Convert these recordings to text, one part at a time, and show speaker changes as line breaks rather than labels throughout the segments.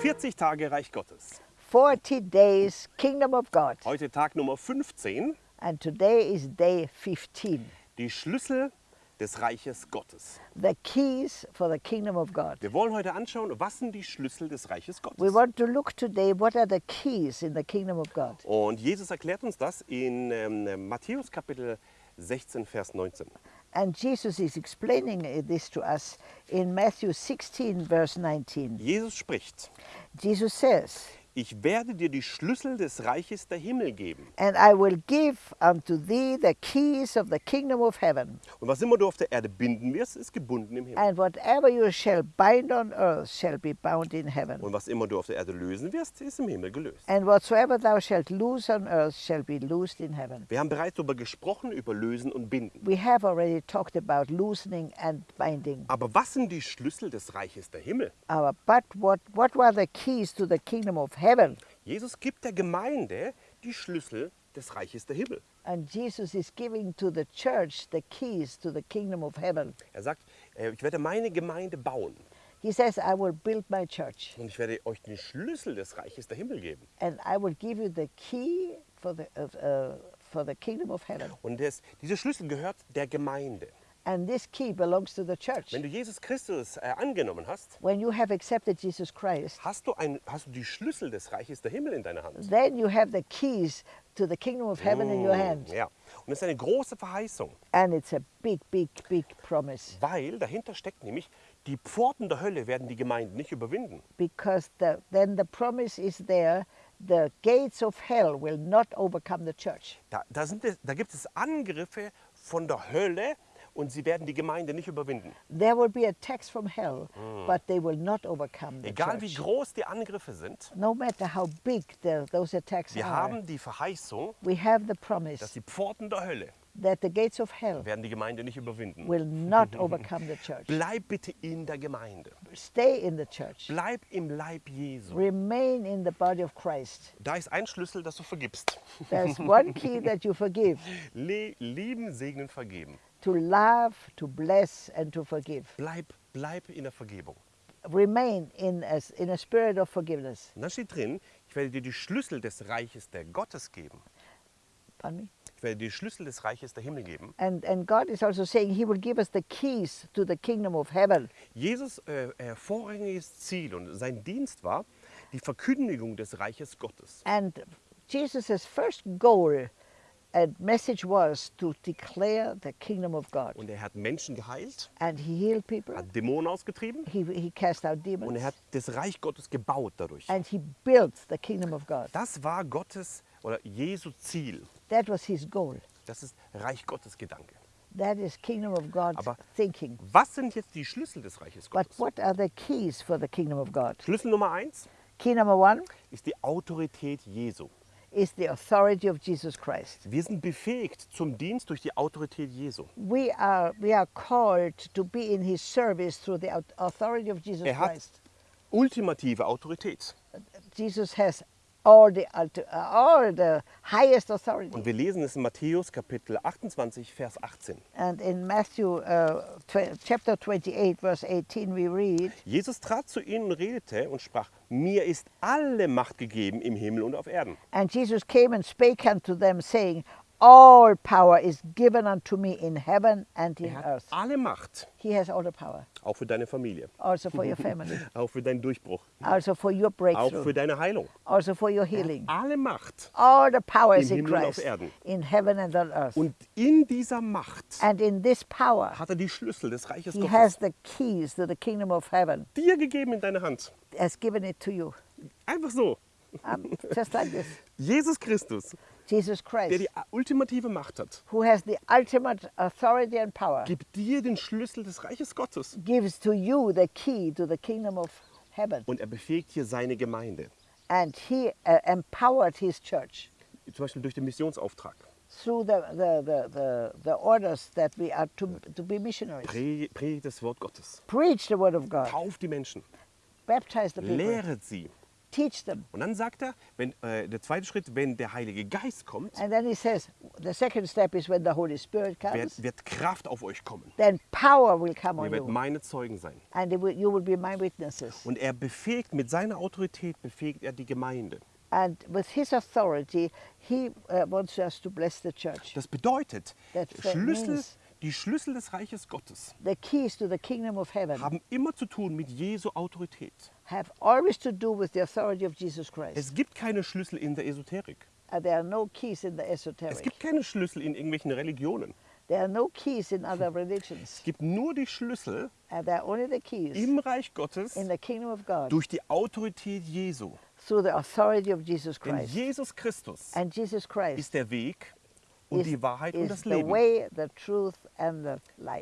40 Tage Reich Gottes.
40 days Kingdom of God.
Heute Tag Nummer 15,
And today is day 15.
die Schlüssel des Reiches Gottes.
The keys for the Kingdom of God.
Wir wollen heute anschauen, was sind die Schlüssel des Reiches
We
Gottes.
want to look today what are the keys in the Kingdom of God.
Und Jesus erklärt uns das in ähm, Matthäus Kapitel 16, Vers 19.
And Jesus is explaining uh, this to us in Matthew 16, verse 19.
Jesus spricht,
Jesus says,
ich werde dir die Schlüssel des Reiches der Himmel geben.
And I will give unto thee the keys of the kingdom of heaven.
Und was immer du auf der Erde binden wirst, ist gebunden im Himmel.
And whatever you shall bind on earth shall be bound in heaven.
Und was immer du auf der Erde lösen wirst, ist im Himmel gelöst.
And whatsoever thou shalt loose on earth shall be loosed in heaven.
Wir haben bereits darüber gesprochen, über Lösen und Binden.
We have already talked about loosening and binding.
Aber was sind die Schlüssel des Reiches der Himmel?
Uh, but what, what were the keys to the kingdom of heaven?
Jesus gibt der Gemeinde die Schlüssel des Reiches der Himmel.
And Jesus is giving to the church the keys to the kingdom of heaven.
Er sagt, äh, ich werde meine Gemeinde bauen
He says, I will build my church
und ich werde euch den Schlüssel des Reiches der Himmel geben.
and I will give you the key for the, uh, for the kingdom of heaven.
Und das, dieser Schlüssel gehört der Gemeinde.
And this key belongs to the church.
Wenn du Jesus Christus äh, angenommen hast,
When you have accepted Jesus Christ,
hast du, ein, hast du die Schlüssel des Reiches der Himmel in deiner Hand.
then you have the keys to the kingdom of heaven in your
Mm,
hand.
Ja. Und das ist eine große Verheißung,
And it's a big, big, big promise
weil dahinter steckt nämlich, die Pforten der Hölle werden die Gemeinden nicht überwinden.
because the, then the promise is there the gates of hell will not overcome the church.
Da, da, sind es, da gibt es Angriffe von der Hölle und sie werden die Gemeinde nicht überwinden.
There will be attacks from hell, but they will not overcome the
Mm. Egal wie
church.
groß die Angriffe sind,
No matter how big the, those attacks
wir
are,
haben die Verheißung,
we have the
dass
promise
die Pforten der Hölle
that the gates of hell
werden die Gemeinde nicht überwinden.
will not overcome the church.
Bleib bitte in der Gemeinde.
Stay in the church.
Bleib im Leib Jesu.
Remain in the body of Christ.
Da ist ein Schlüssel, dass du vergibst.
There's one key that you forgive
Le lieben, segnen, vergeben.
To love, to bless, and to forgive.
Bleib, bleib in der Vergebung.
Remain in a, in a spirit of forgiveness.
Und dann steht drin, ich werde dir die Schlüssel des Reiches der Gottes geben.
Pardon me?
Ich werde dir die Schlüssel des Reiches der Himmel geben.
And, and God is also saying He will give us the keys to the kingdom of heaven.
Jesus äh, vorrangiges Ziel und sein Dienst war die Verkündigung des Reiches Gottes.
And Jesus' first goal and message was to declare the kingdom of God.
Und er hat Menschen geheilt,
And He healed people,
hat Dämonen ausgetrieben
He, he cast out
und
demons,
er hat das Reich Gottes gebaut dadurch.
and He built the kingdom of God.
Das war Gottes oder Jesu Ziel.
That was His goal.
Das ist Reich Gottes Gedanke.
That is kingdom of God
Aber-
thinking.
Was sind jetzt die Schlüssel des Reiches
But
Gottes?
what are the keys for the kingdom of God?
Schlüssel Nummer eins
Key number one
ist die Autorität Jesu.
Is the authority of Jesus Christ.
Wir sind befähigt zum Dienst durch die Autorität Jesu.
We are, we are called to be in His service through the au- authority of Jesus
Er hat
Christ.
ultimative Autorität.
Jesus has all the, uh, all the highest authority.
Und wir lesen es in Matthäus Kapitel 28, Vers 18.
And in Matthew uh, chapter 28, verse 18, we read,
Jesus trat zu ihnen und redete und sprach, mir ist alle Macht gegeben im Himmel und auf Erden.
And Jesus came and spake unto them, saying, All power is given unto me in heaven and in
Er hat
earth.
alle Macht,
He has all the power,
auch für deine Familie,
also for your family,
auch für deinen Durchbruch,
also for your
auch
breakthrough,
für deine Heilung.
also for your healing.
Alle Macht.
All the power is in
Himmel und auf Erden.
in heaven and on earth.
Und in dieser Macht
And in this power,
hat er die Schlüssel des Reiches
He has
Gottes
the keys to the kingdom of heaven,
dir gegeben in deine Hand.
has given it to you.
Einfach so.
Um, just like this.
Jesus Christus,
Jesus
der
Christ,
die ultimative Macht hat,
who has the ultimate authority and power,
gibt dir den Schlüssel des Reiches Gottes.
gives to you the key to the kingdom of heaven.
Und er befähigt hier seine Gemeinde.
And he uh, empowered his church
Zum Beispiel durch den Missionsauftrag.
through the, the, the, the, the orders that we are to, to be missionaries.
Pre- Predigt das Wort Gottes.
Preach the word of God,
Tauft die Menschen.
baptize the people,
Lehret sie.
Teach them.
Und dann sagt er, wenn, äh, der zweite Schritt, wenn der Heilige Geist kommt,
And then he says, the second step is when the Holy Spirit comes,
wird, wird Kraft auf euch kommen.
then power will come
Ihr
on
werdet
you,
meine Zeugen sein.
and will, you will be my witnesses.
Und er befähigt, mit seiner Autorität befähigt er die Gemeinde.
And with his authority, he uh, wants us to bless the church.
Das bedeutet,
That-
Schlüssel,
means-
die Schlüssel des Reiches Gottes
The keys to the kingdom of heaven
haben immer zu tun mit Jesu Autorität.
Have always to do with the authority of Jesus Christ.
Es gibt keine Schlüssel in der Esoterik.
Uh, there are no keys in the
Es
esoteric.
gibt keine Schlüssel in irgendwelchen Religionen.
There are no keys in other religions.
Es gibt nur die Schlüssel
And there are only the keys
im Reich Gottes
in the kingdom of God
durch die Autorität Jesu.
through the authority of Jesus
Denn
Christ.
Jesus Christus
And Jesus Christ
ist der Weg und die Wahrheit und das Leben.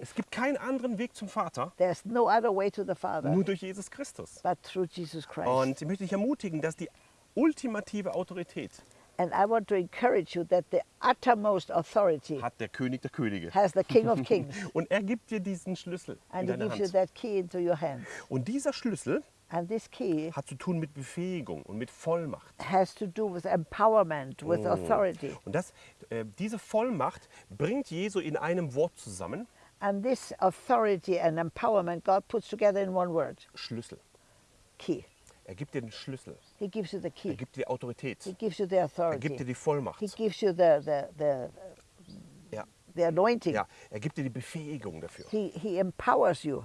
Es gibt keinen anderen Weg zum Vater,
no other way to the Father
nur durch Jesus Christus.
but through Jesus Christ.
Und ich möchte dich ermutigen, dass die ultimative Autorität
And I want to encourage you that the uttermost authority
hat der König der Könige.
has the King of Kings,
Und er gibt dir diesen Schlüssel in
and he
deine
gives you
Hand.
that key into your hand.
Und dieser Schlüssel
And this key
hat zu tun mit Befähigung und mit Vollmacht.
has to do with empowerment, with
Oh.
authority.
Und das, äh, diese Vollmacht bringt Jesu in einem Wort zusammen,
And this authority and empowerment God puts together in one word
Schlüssel.
key.
Er gibt dir den Schlüssel,
He gives you the
er
key.
gibt dir die Autorität,
He gives you the
er gibt dir
authority.
die Vollmacht.
He gives you the, the, the,
Ja,
the anointing.
ja, er gibt dir die Befähigung dafür.
He, he empowers you.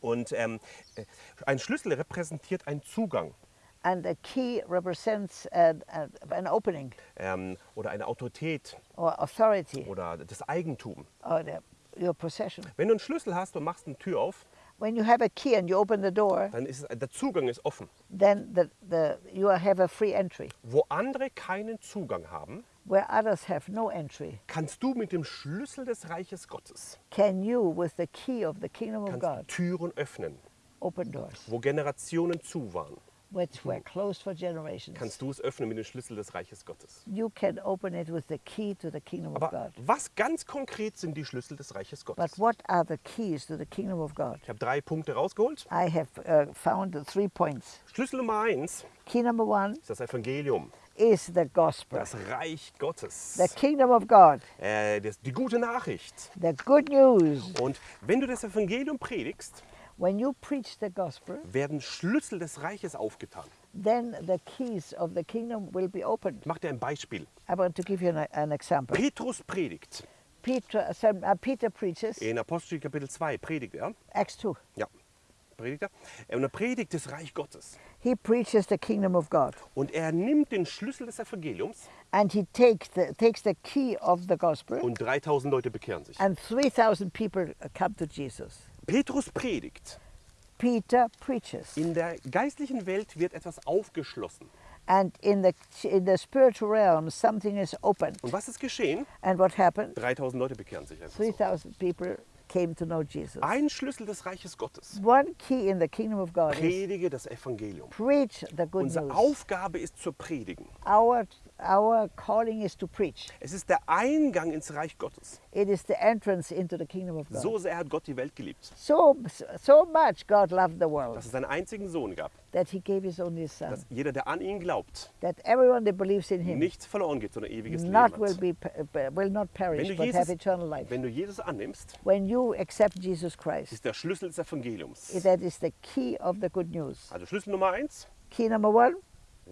Und ähm, äh, ein Schlüssel repräsentiert einen Zugang
And the key represents an, an an opening
ähm, oder eine Autorität
or authority
oder das Eigentum.
or the, your possession.
Wenn du einen Schlüssel hast und machst eine Tür auf,
When you have a key and you open the door,
dann ist es- der Zugang ist offen.
then the, the, you have a free entry.
Wo andere keinen Zugang haben,
Where others have no entry,
kannst du mit dem Schlüssel des Reiches Gottes
can you, with the key of the kingdom of God,
Türen öffnen,
open doors
wo Generationen zu waren.
Which were closed for generations?
Kannst du es öffnen mit dem Schlüssel des Reiches Gottes.
You can open it with the key to the kingdom of
Aber
God.
was ganz konkret sind die Schlüssel des Reiches
But
Gottes?
what are the keys to the kingdom of God?
Ich habe drei Punkte rausgeholt.
I have uh, found the three points.
Schlüssel Nummer eins
Key number one
ist das Evangelium,
is the gospel,
das Reich Gottes,
the kingdom of God,
äh, das, die gute Nachricht.
the good news.
Und wenn du das Evangelium predigst,
When you preach the gospel,
werden Schlüssel des Reiches aufgetan.
then the keys of the kingdom will be opened.
Ich mache dir ein Beispiel.
I want to give you an, an example.
Petrus predigt.
Peter, some, uh, Peter preaches,
In Apostelgeschichte Kapitel 2 predigt er.
Acts 2.
Ja, predigt er. Und er predigt das Reich Gottes.
He preaches the kingdom of God.
Und er nimmt den Schlüssel des Evangeliums
And he takes the, takes the key of the gospel,
und 3000 Leute bekehren sich.
and 3,000 people uh, come to Jesus.
Petrus predigt.
Peter preaches.
In der geistlichen Welt wird etwas aufgeschlossen.
And in the, in the spiritual realm, something is opened.
Und was ist geschehen?
And what happened?
3000 Leute bekehren sich einfach so.
3,000 people came to know Jesus.
Ein Schlüssel des Reiches Gottes.
One key in the kingdom of God
Predige das Evangelium.
preach the good
Unsere
news.
Aufgabe ist zu predigen.
Our, our calling is to preach.
Es ist der Eingang ins Reich Gottes.
It is the entrance into the kingdom of God.
So sehr hat Gott die Welt geliebt,
So, so much God loved the world
dass es seinen einzigen Sohn gab,
that he gave his only son,
dass jeder, der an ihn glaubt,
that everyone that believes in him
nichts verloren geht, sondern ewiges Leben
will,
hat.
be, pe- will not
Wenn
perish but
Jesus,
have eternal life.
wenn du Jesus annimmst,
When you accept Jesus Christ,
ist der Schlüssel des Evangeliums.
that is the key of the good news.
Also Schlüssel Nummer eins,
Key number one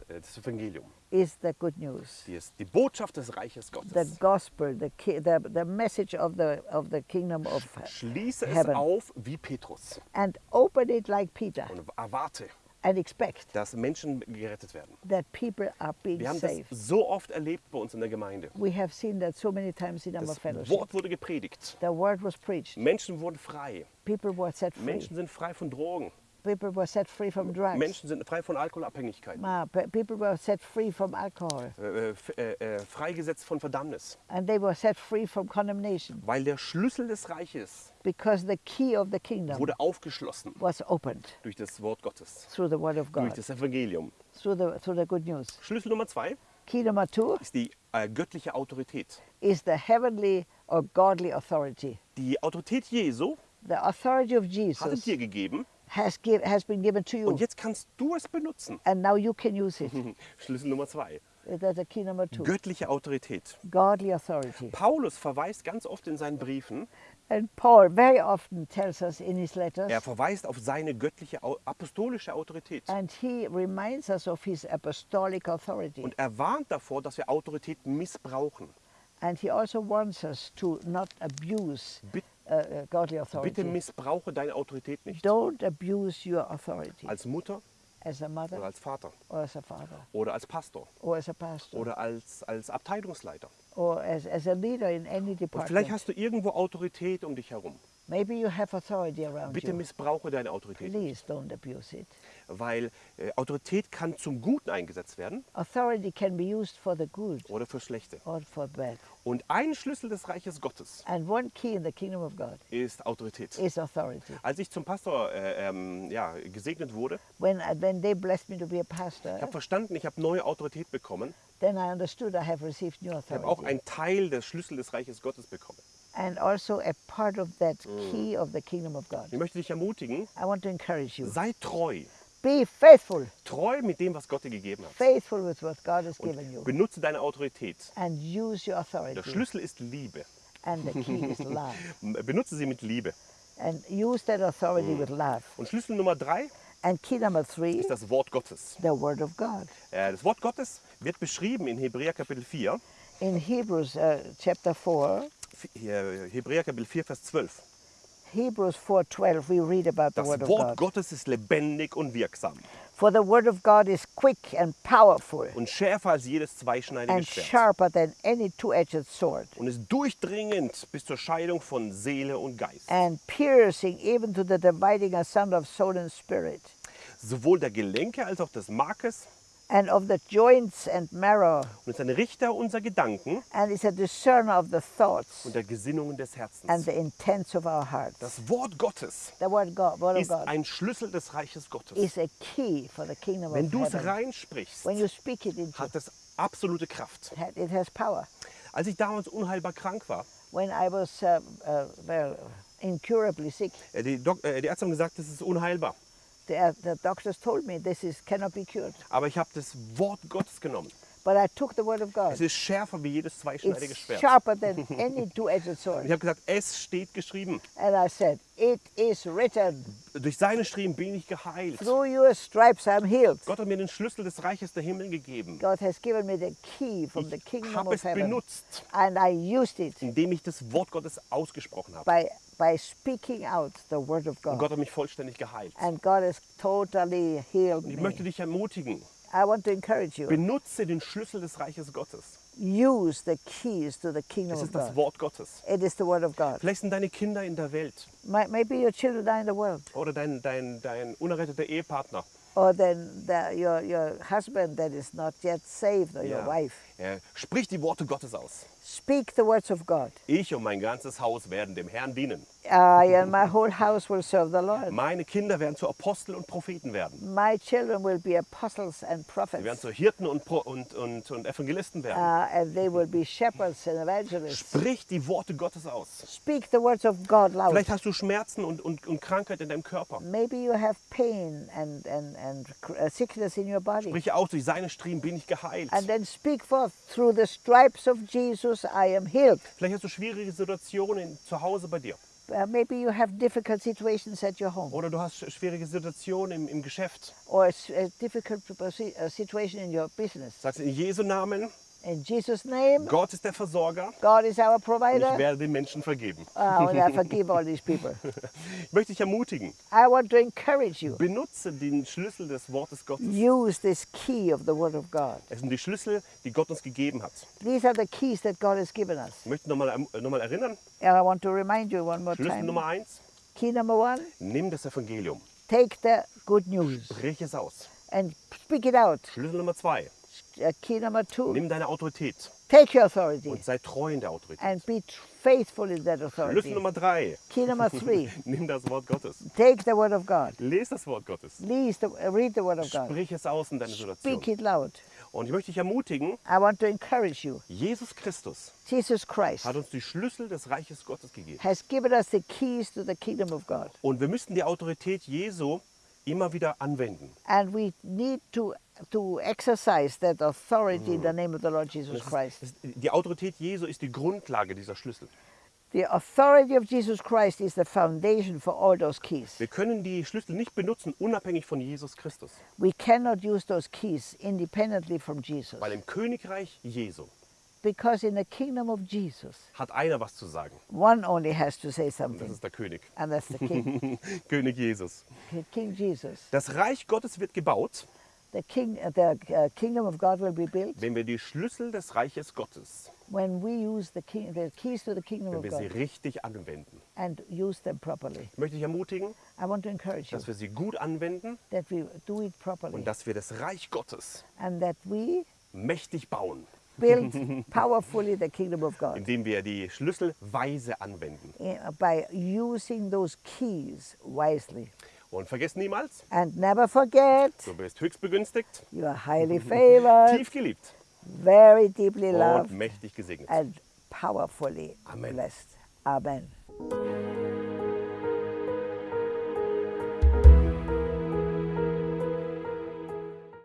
das Evangelium.
is the good news.
Die ist die Botschaft des Reiches
The
Gottes.
gospel, the, the, the message of the, of the kingdom of
Schließe es
heaven.
auf wie Petrus
and open it like Peter
und erwarte,
and expect
dass Menschen gerettet werden.
that people are being
Wir haben das
saved.
so oft erlebt bei uns in der Gemeinde.
We have seen that so many times in our
Das
fellowship.
Wort wurde gepredigt.
The word was preached.
Menschen wurden frei.
People were set free.
Menschen sind frei von Drogen.
People were set free from drugs.
Menschen sind frei von
pe- People were set free from alcohol.
Äh, äh, äh, äh, freigesetzt von Verdammnis.
And they were set free from condemnation
Weil der Schlüssel des Reiches
because the key of the kingdom
wurde aufgeschlossen
was opened
durch das Wort Gottes,
through the word of
durch
God,
das Evangelium.
through the, through the good news.
Schlüssel Nummer zwei
Key number two
ist die äh, göttliche Autorität.
is the heavenly or godly authority.
Die Autorität Jesu
The authority of
hat es
Jesus
dir gegeben,
has, give, has been given to you.
Und jetzt kannst du es benutzen.
And now you can use it.
Schlüssel Nummer zwei.
That's a key number two.
Göttliche Autorität.
Godly authority.
Paulus verweist ganz oft in seinen Briefen,
And Paul very often tells us in his letters,
er verweist auf seine göttliche apostolische Autorität.
and he reminds us of his apostolic authority.
Und er warnt davor, dass wir Autorität missbrauchen.
And he also warns us to not abuse
Bit-
uh, godly authority.
Bitte missbrauche deine Autorität nicht.
Don't abuse your authority
Als Mutter
as a
oder
mother
als Vater
or as a father
oder als Pastor
or as a pastor
oder als, als Abteilungsleiter.
or as, as a leader in any
Und
department.
vielleicht hast du irgendwo Autorität um dich herum.
Maybe you have authority around
Bitte missbrauche deine Autorität.
Please don't abuse it.
Weil äh, Autorität kann zum Guten eingesetzt werden
Authority can be used for the good
oder für Schlechte.
or for bad.
Und ein Schlüssel des Reiches Gottes
And one key in the kingdom of God
ist Autorität.
is authority.
Als ich zum Pastor äh, ähm, ja, gesegnet wurde,
When, uh, when they blessed me to be a
ich
pastor,
habe verstanden, ich habe neue Autorität bekommen.
then I understood I have received new
Ich habe auch
authority.
einen Teil des Schlüssel des Reiches Gottes bekommen.
And also a part of that key of the kingdom of God.
Ich möchte dich ermutigen,
I want to encourage you.
sei treu.
Be faithful,
Treu mit dem, was Gott dir gegeben hat.
faithful with what God has given you.
Und benutze deine Autorität.
And use your
Der
authority.
Schlüssel ist Liebe.
And the key is love.
Benutze sie mit Liebe.
And use that authority with love.
Und Schlüssel Nummer drei
And key number three,
ist das Wort Gottes.
the word of God.
Äh, Das Wort Gottes wird beschrieben in Hebräer Kapitel 4,
In Hebrews uh, chapter 4,
Hier, Hebräer Kapitel 4, Vers 12.
Hebrews 4:12 we read about the
Das
word of
Wort
God.
Gottes ist lebendig und wirksam
For the word of God is quick and powerful
und schärfer als jedes zweischneidige
and
Schwert
sharper than any two-edged sword
und ist durchdringend bis zur Scheidung von Seele und Geist.
and piercing even to the dividing asunder of soul and spirit
Sowohl der Gelenke als auch des Markes
and of the joints and marrow
und ist ein Richter unserer Gedanken
and is a discerner of the thoughts
und der Gesinnungen des
and
Herzens.
the intents of our hearts.
Das Wort Gottes
The word, God, word of
ist ein Schlüssel des Reiches Gottes.
is a key for the kingdom
Wenn du es reinsprichst,
When you speak it into
hat es absolute Kraft.
it has power.
Als ich damals unheilbar krank war,
When I was uh, uh, well, incurably sick,
äh, die, Dok äh, die Ärzte haben gesagt, das ist unheilbar.
The, uh, the doctors told me this is cannot be cured.
Aber ich habe das Wort Gottes genommen.
But I took the word of God.
Es ist schärfer wie jedes zweischneidige
It's
Schwert.
sharper than any two-edged sword.
ich habe gesagt, es steht geschrieben.
And I said, it is written,
Durch seine Striemen bin ich geheilt.
through your stripes I'm healed.
Gott hat mir den Schlüssel des Reiches der Himmel gegeben.
God has given me the key from the
Ich
kingdom
habe
of
es
heaven.
benutzt,
And I used it
indem ich das Wort Gottes ausgesprochen habe.
by, by speaking out the word of
Und
God.
Gott hat mich vollständig geheilt.
And God has totally healed
Und ich
me.
möchte dich ermutigen,
I want to encourage you.
benutze den Schlüssel des Reiches Gottes.
Use the keys to the kingdom
Es ist das. Wort Gottes.
It is the word of God.
Vielleicht sind deine Kinder in der Welt
May- Maybe your children are in the world,
oder dein, dein, dein unerretteter Ehepartner.
or then the, your, your husband that is not yet saved, or your
Ja.
wife.
Er spricht die Worte Gottes aus.
Speak the words of God.
Ich und mein ganzes Haus werden dem Herrn dienen.
I and my whole house will serve the Lord.
Meine Kinder werden zu Apostel und Propheten werden.
My children will be apostles and
Sie werden
prophets,
zu Hirten und, Pro und, und, und Evangelisten
uh,
werden.
and they will be shepherds and evangelists.
Sprich die Worte Gottes aus.
Speak the words of God loud.
Vielleicht hast du Schmerzen und, und, und Krankheit in deinem Körper.
Maybe you have pain and, and, and uh, sickness in your body.
Sprich aus, durch seine Striemen bin ich geheilt.
And then speak forth, through the stripes of Jesus I am healed.
Vielleicht hast du schwierige Situationen zu Hause bei dir.
Uh, maybe you have difficult situations at your home,
Oder du hast sch- schwierige Situationen im, im Geschäft.
or a, difficult situation in your business.
Sagst in Jesu Namen,
In Jesus' name,
Gott ist der Versorger
God is our
und ich
provider.
werde den Menschen vergeben.
Uh, and I forgive all these people.
Ich möchte dich ermutigen,
I want to encourage you.
benutze den Schlüssel des Wortes Gottes.
Use this key of the Word of God.
Es sind die Schlüssel, die Gott uns gegeben hat.
These are the keys that God has given us.
Ich möchte nochmal noch mal erinnern,
And I want to remind you one more
Schlüssel
time.
Nummer eins,
Key number one
nimm das Evangelium,
take the good news
brich es aus.
and speak it out.
Schlüssel Nummer zwei,
key number two
nimm deine Autorität
take your authority
und sei treu in der Autorität.
and be faithful in that
Schlüssel
authority.
Nummer drei,
Key number three
nimm das Wort Gottes.
take the Word of God.
Lies das Wort Gottes.
Please the, uh, read the Word of God.
Sprich es aus in deiner
Speak
Situation.
it loud.
Und ich möchte dich ermutigen,
I want to encourage you.
Jesus Christus
Jesus Christ
hat uns die Schlüssel des Reiches Gottes gegeben.
has given us the keys to the kingdom of God.
Und wir müssen die Autorität Jesu immer wieder anwenden.
And we need to, to exercise that authority in the name of the Lord Jesus
ist,
Christ.
die Autorität Jesu ist die Grundlage dieser Schlüssel.
The authority of Jesus Christ is the foundation for all those keys.
Wir können die Schlüssel nicht benutzen, unabhängig von Jesus Christus.
We cannot use those keys independently from Jesus.
Weil im Königreich Jesu
Because in the kingdom of Jesus,
hat einer was zu sagen.
one only has to say
Und das
something,
ist der König.
and that's the king,
König Jesus.
King Jesus.
Das Reich Gottes wird gebaut,
The, king, uh, the uh, kingdom of God will be built
wenn wir die Schlüssel des Reiches Gottes,
when we use the, king, the keys to the kingdom
wenn wir sie richtig anwenden.
and use them properly.
Ich möchte dich ermutigen,
I want to encourage you
dass wir sie gut anwenden
that we do it properly
und dass wir das Reich Gottes
and that we
mächtig bauen,
build powerfully the kingdom of God
indem wir die Schlüssel weise anwenden.
by using those keys wisely.
Und vergiss niemals,
And never forget,
du bist höchst begünstigt,
you are highly favored,
tief geliebt
very deeply
und
loved,
mächtig gesegnet.
and powerfully
Amen.
blessed. Amen.